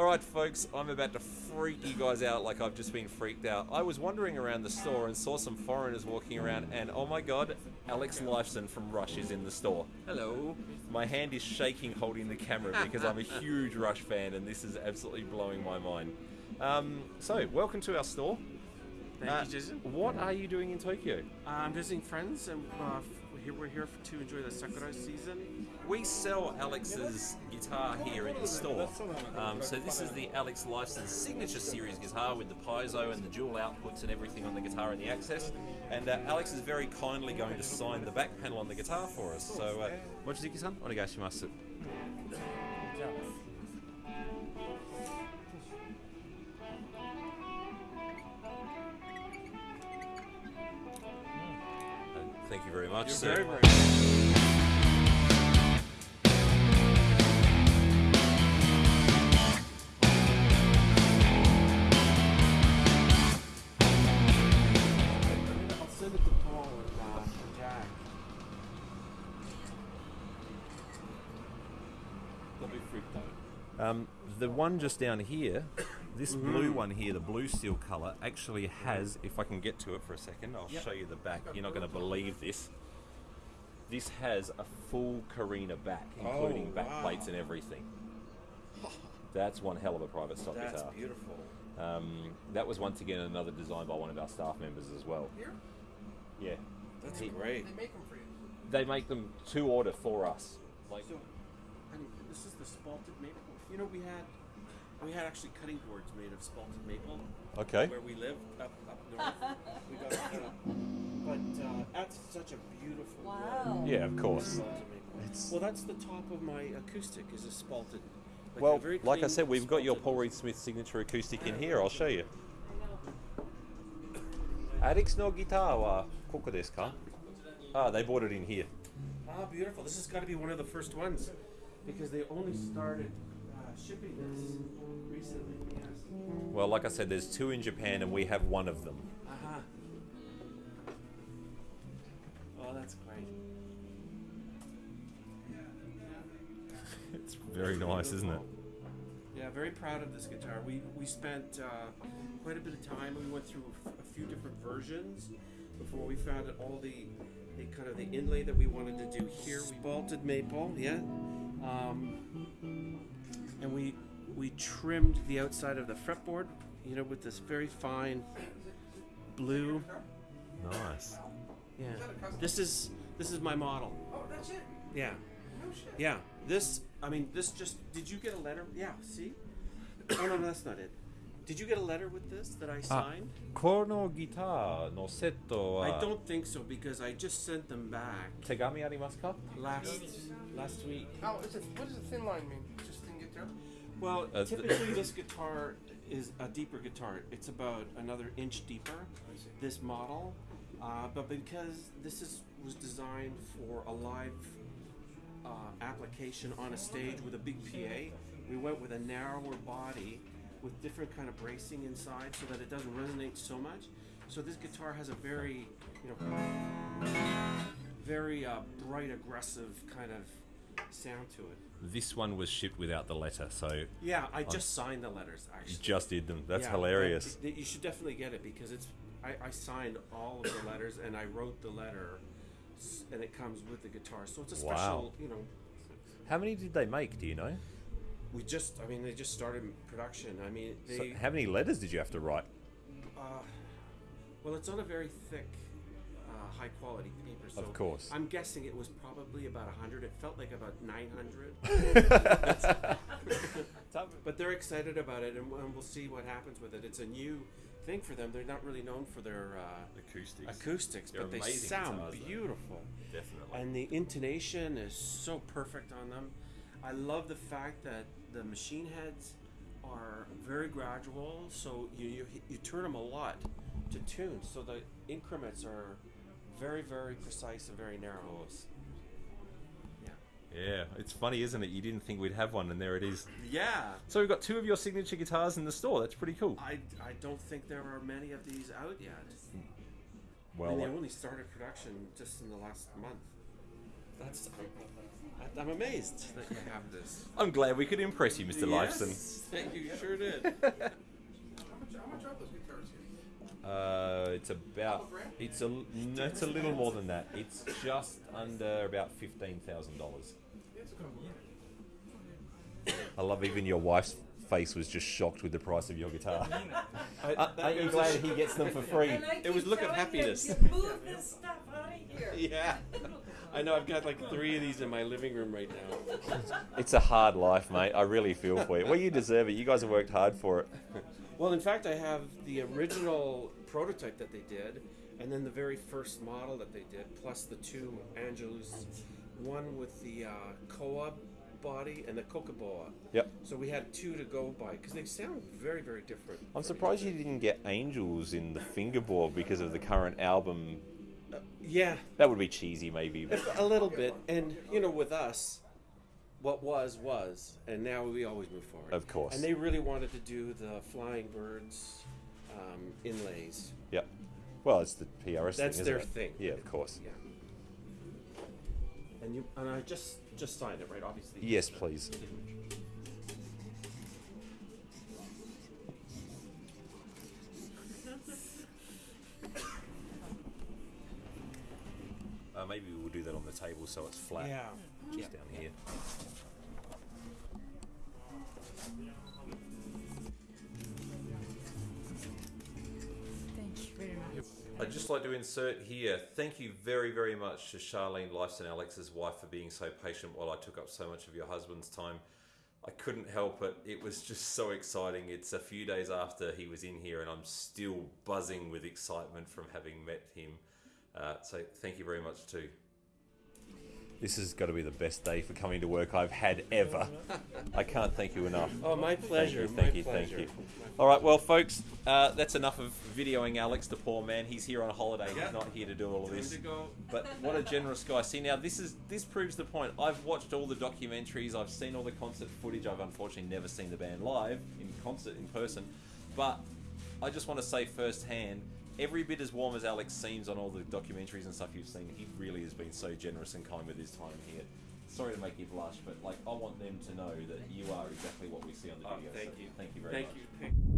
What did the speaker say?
All right, folks, I'm about to freak you guys out like I've just been freaked out. I was wandering around the store and saw some foreigners walking around, and oh my god, Alex Lifeson from Rush is in the store. Hello. My hand is shaking holding the camera because I'm a huge Rush fan, and this is absolutely blowing my mind. Um, so, welcome to our store. Thank Uh, you, Jason. What are you doing in Tokyo? Uh, I'm visiting friends, and uh, here we're here to enjoy the Sakura season. We sell Alex's guitar here in the store. Um, so this is the Alex Lifeson signature series guitar with the piezo and the dual outputs and everything on the guitar and the access. And uh, Alex is very kindly going to sign the back panel on the guitar for us. So, uh, mochizuki-san, onegaishimasu. Thank you very much. You're sir. very, very. I'll send it to Paul and, uh, and Jack. They'll be freaked out. Um, the one just down here, this blue one here, the blue steel color, actually has, if I can get to it for a second, I'll Yep. show you the back. You're not going to believe this. This has a full Carina back, including Oh, back wow. plates and everything. That's one hell of a private stock That's guitar. That's beautiful. Um, that was once again another design by one of our staff members as well. Here? Yeah, That's He- great. They make them for you. they make them to order for us. Like, So, honey, this is the spalted maple. You know, we had we had actually cutting boards made of spalted maple okay, where we lived up up north. we got, uh, but uh, that's such a beautiful. Wow. yeah, of course. Spalted maple. Well, that's the top of my acoustic is a spalted. like a Well, very like I said, we've got your Paul Reed Smith signature acoustic in here. I'll show you. Alex no guitar wa koko desu ka? Ah, they bought it in here. Ah, beautiful. This has got to be one of the first ones because they only started shipping this recently. Yes. Well, like I said, there's two in Japan and we have one of them. Uh huh. Oh, that's great. It's very nice, isn't it? Yeah, very proud of this guitar. We we spent uh, quite a bit of time. We went through a f- a few different versions before we found out all the, the kind of the inlay that we wanted to do here. We bolted maple, yeah, um, and we we trimmed the outside of the fretboard, you know, with this very fine blue. Nice. Yeah, this is this is my model. Oh, that's it. Yeah. No shit. Yeah, this. I mean, this just. Did you get a letter? Yeah. See. oh no, no, that's not it. Did you get a letter with this that I ah, signed? Kono guitar no setto wa uh, I don't think so because I just sent them back tegami arimasu ka? last last week. How is it? What does a thin line mean? Just thin guitar? Well, Uh, typically this guitar is a deeper guitar. It's about another inch deeper. This model, uh, but because this is was designed for a live uh, application on a stage with a big PA, we went with a narrower body with different kind of bracing inside so that it doesn't resonate so much. So this guitar has a very, you know, very uh, bright, aggressive kind of sound to it. This one was shipped without the letter, so Yeah, I just signed the letters you actually. just did them. That's Yeah, hilarious. You should definitely get it because it's. I, I signed all of the letters and I wrote the letter, and it comes with the guitar. So it's a Wow. special, you know. How many did they make? Do you know? We just, I mean, they just started production. I mean, they. So how many letters did you have to write? uh, well, it's on a very thick, high quality paper. So Of course. I'm guessing it was probably about hundred. It felt like about nine hundred. but they're excited about it, and, and we'll see what happens with it. It's a new thing for them. They're not really known for their uh, Acoustics. acoustics, They're but they sound guitars, though. beautiful. Definitely. And the intonation is so perfect on them. I love the fact that the machine heads are very gradual, so you, you, you turn them a lot to tune, so the increments are very, very precise and very narrow. Yeah. Yeah, it's funny, isn't it? You didn't think we'd have one, and there it is. Yeah. So we've got two of your signature guitars in the store. That's pretty cool. I, I don't think there are many of these out yet. I Well, mean, they uh, only started production just in the last month. That's I'm, I'm amazed that you have this. I'm glad we could impress you, Mr. Lifeson. Yes, you sure did. How much, how much are those guitars here? Uh, it's about it's a l- no, it's a little more than that. It's just under about fifteen thousand dollars. It's a couple. I love even your wife's face was just shocked with the price of your guitar. I, Uh, aren't you glad he gets them for free? It was look of telling him, happiness. "You Move this stuff out of here. Yeah. I know. I've got like three of these in my living room right now. It's a hard life, mate. I really feel for you. Well, you deserve it. You guys have worked hard for it. Well, in fact, I have the original prototype that they did, and then the very first model that they did, plus the two Angelus, one with the uh, Koa body and the Cocobolo. Yep. So we had two to go by because they sound very, very different. I'm surprised you didn't get angels in the fingerboard because of the current album. Yeah, That would be cheesy, maybe. but- a little bit. And you know, with us, what was was, and now we always move forward. Of course. And they really wanted to do the flying birds um, inlays. Yep. Well, it's the PRS That's thing, isn't their it? thing. Yeah, of course. Yeah. And you and I just just signed it, right? Obviously. Yes, please. We'll do that on the table so it's flat. Yeah. Just down here. Thank you very much. I'd just like to insert here, thank you very, very much to Charlene Lifeson, Alex's wife, for being so patient while I took up so much of your husband's time. I couldn't help it. It was just so exciting. It's a few days after he was in here, and I'm still buzzing with excitement from having met him. Uh, so, thank you very much, too. This has got to be the best day for coming to work I've had ever. I can't thank you enough. Oh, my pleasure. Thank you, my thank you, thank you. All right, well, folks, uh, that's enough of videoing Alex, the poor man. He's here on a holiday. Yeah. He's not here to do all of this. But what a generous guy. See, now this is this proves the point. I've watched all the documentaries. I've seen all the concert footage. I've unfortunately never seen the band live in concert in person, but I just want to say firsthand. Every bit as warm as Alex seems on all the documentaries and stuff you've seen, he really has been so generous and kind with his time here. Sorry to make you blush, but like I want them to know that you are exactly what we see on the Oh, video. thank so you. Thank you very Thank much. you.